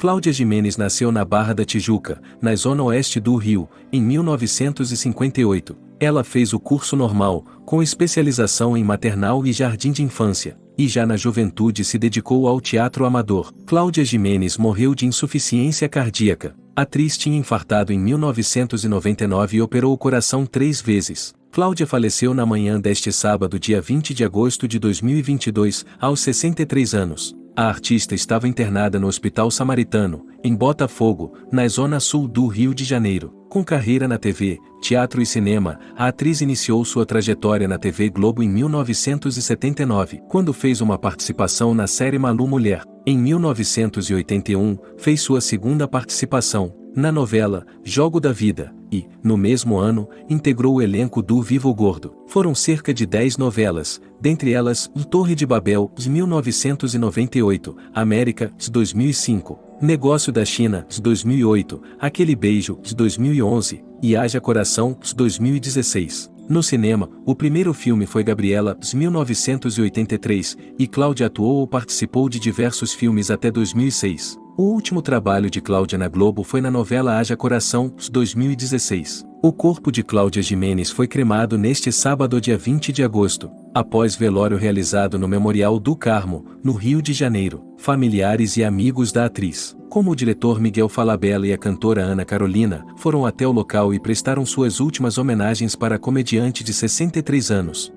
Cláudia Jimenez nasceu na Barra da Tijuca, na zona oeste do Rio, em 1958. Ela fez o curso normal, com especialização em maternal e jardim de infância, e já na juventude se dedicou ao teatro amador. Cláudia Jimenez morreu de insuficiência cardíaca. A atriz tinha infartado em 1999 e operou o coração três vezes. Cláudia faleceu na manhã deste sábado, dia 20 de agosto de 2022, aos 63 anos. A artista estava internada no Hospital Samaritano, em Botafogo, na zona sul do Rio de Janeiro. Com carreira na TV, teatro e cinema, a atriz iniciou sua trajetória na TV Globo em 1979, quando fez uma participação na série Malu Mulher. Em 1981, fez sua segunda participação, na novela Jogo da Vida, e, no mesmo ano, integrou o elenco do Vivo Gordo. Foram cerca de 10 novelas, dentre elas O Torre de Babel, de 1998, América, de 2005, Negócio da China, de 2008, Aquele Beijo, de 2011, e Haja Coração, de 2016. No cinema, o primeiro filme foi Gabriela, de 1983, e Cláudia atuou ou participou de diversos filmes até 2006. O último trabalho de Cláudia na Globo foi na novela Haja Coração, 2016. O corpo de Cláudia Jimenez foi cremado neste sábado, dia 20 de agosto, após velório realizado no Memorial do Carmo, no Rio de Janeiro. Familiares e amigos da atriz, como o diretor Miguel Falabella e a cantora Ana Carolina, foram até o local e prestaram suas últimas homenagens para a comediante de 63 anos.